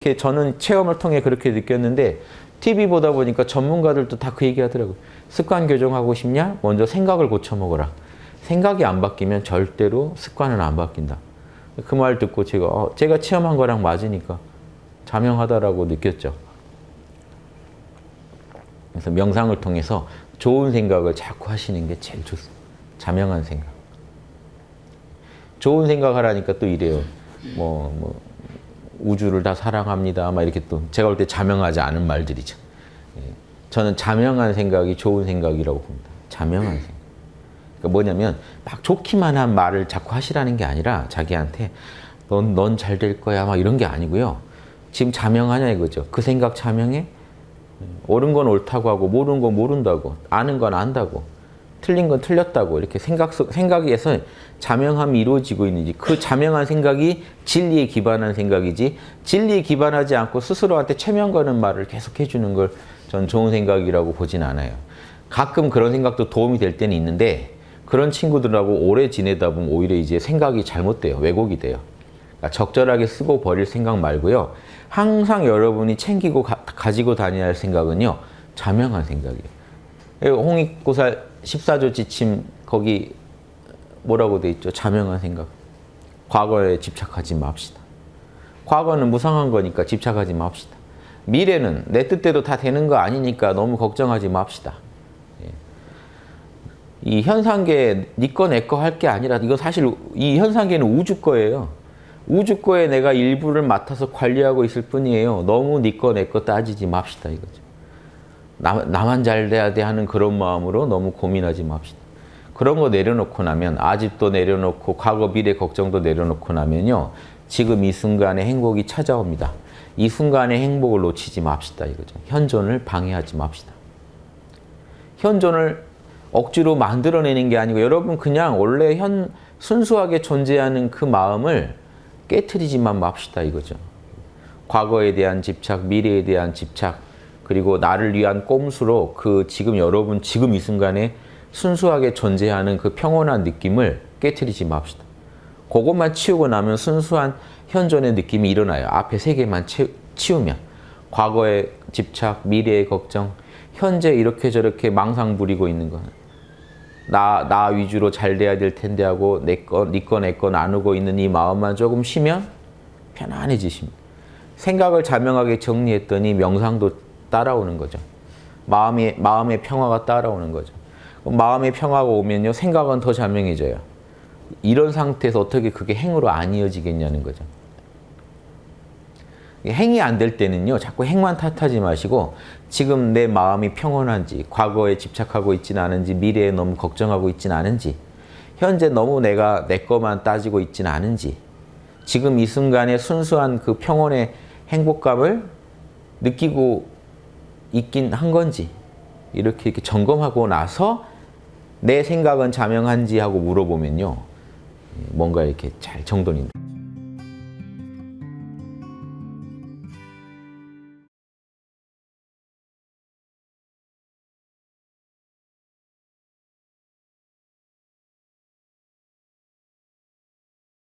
이렇게 저는 체험을 통해 그렇게 느꼈는데 TV 보다 보니까 전문가들도 다 그 얘기 하더라고요. 습관 교정하고 싶냐? 먼저 생각을 고쳐먹어라. 생각이 안 바뀌면 절대로 습관은 안 바뀐다. 그 말 듣고 제가 어, 제가 체험한 거랑 맞으니까 자명하다라고 느꼈죠. 그래서 명상을 통해서 좋은 생각을 자꾸 하시는 게 제일 좋습니다. 자명한 생각. 좋은 생각하라니까 또 이래요. 뭐, 뭐 우주를 다 사랑합니다. 막 이렇게 또 제가 볼 때 자명하지 않은 말들이죠. 예. 저는 자명한 생각이 좋은 생각이라고 봅니다. 자명한 생각. 그러니까 뭐냐면 막 좋기만 한 말을 자꾸 하시라는 게 아니라 자기한테 넌 넌 잘 될 거야 막 이런 게 아니고요. 지금 자명하냐 이거죠. 그 생각 자명해? 옳은 건 옳다고 하고 모르는 건 모른다고 아는 건 안다고 틀린 건 틀렸다고 이렇게 생각 생각에서 자명함이 이루어지고 있는지 그 자명한 생각이 진리에 기반한 생각이지 진리에 기반하지 않고 스스로한테 체면 거는 말을 계속 해주는 걸 전 좋은 생각이라고 보진 않아요. 가끔 그런 생각도 도움이 될 때는 있는데 그런 친구들하고 오래 지내다 보면 오히려 이제 생각이 잘못돼요. 왜곡이 돼요. 그러니까 적절하게 쓰고 버릴 생각 말고요. 항상 여러분이 챙기고 가, 지고 다녀야 할 생각은요. 자명한 생각이에요. 홍익고살 14조 지침 거기 뭐라고 돼 있죠? 자명한 생각. 과거에 집착하지 맙시다. 과거는 무상한 거니까 집착하지 맙시다. 미래는 내 뜻대로 다 되는 거 아니니까 너무 걱정하지 맙시다. 예. 이 현상계 니꺼 내 거 할 게 아니라 이거 사실 이 현상계는 우주 거예요. 우주 거에 내가 일부를 맡아서 관리하고 있을 뿐이에요. 너무 니꺼 내 거 따지지 맙시다 이거죠. 나, 나만 잘 돼야 돼 하는 그런 마음으로 너무 고민하지 맙시다. 그런 거 내려놓고 나면 아집도 내려놓고 과거 미래 걱정도 내려놓고 나면요. 지금 이 순간에 행복이 찾아옵니다. 이 순간의 행복을 놓치지 맙시다 이거죠. 현존을 방해하지 맙시다. 현존을 억지로 만들어내는 게 아니고 여러분 그냥 원래 현 순수하게 존재하는 그 마음을 깨트리지만 맙시다 이거죠. 과거에 대한 집착, 미래에 대한 집착, 그리고 나를 위한 꼼수로 그 지금 여러분 지금 이 순간에 순수하게 존재하는 그 평온한 느낌을 깨트리지 맙시다. 그것만 치우고 나면 순수한 현존의 느낌이 일어나요. 앞에 세 개만 치 우면. 과거의 집착, 미래의 걱정, 현재 이렇게 저렇게 망상 부리고 있는 거는 나, 나 위주로 잘 돼야 될 텐데 하고 내 거, 네 거, 내거 나누고 있는 이 마음만 조금 쉬면 편안해지십니다. 생각을 자명하게 정리했더니 명상도 따라오는 거죠. 마음의, 마음의 평화가 따라오는 거죠. 마음의 평화가 오면요. 생각은 더 자명해져요. 이런 상태에서 어떻게 그게 행으로 안 이어지겠냐는 거죠. 행이 안 될 때는요. 자꾸 행만 탓하지 마시고 지금 내 마음이 평온한지 과거에 집착하고 있지는 않은지 미래에 너무 걱정하고 있지는 않은지 현재 너무 내가 내 것만 따지고 있지는 않은지 지금 이 순간에 순수한 그 평온의 행복감을 느끼고 있긴 한 건지 이렇게 이렇게 점검하고 나서 내 생각은 자명한지 하고 물어보면요. 뭔가 이렇게 잘 정돈이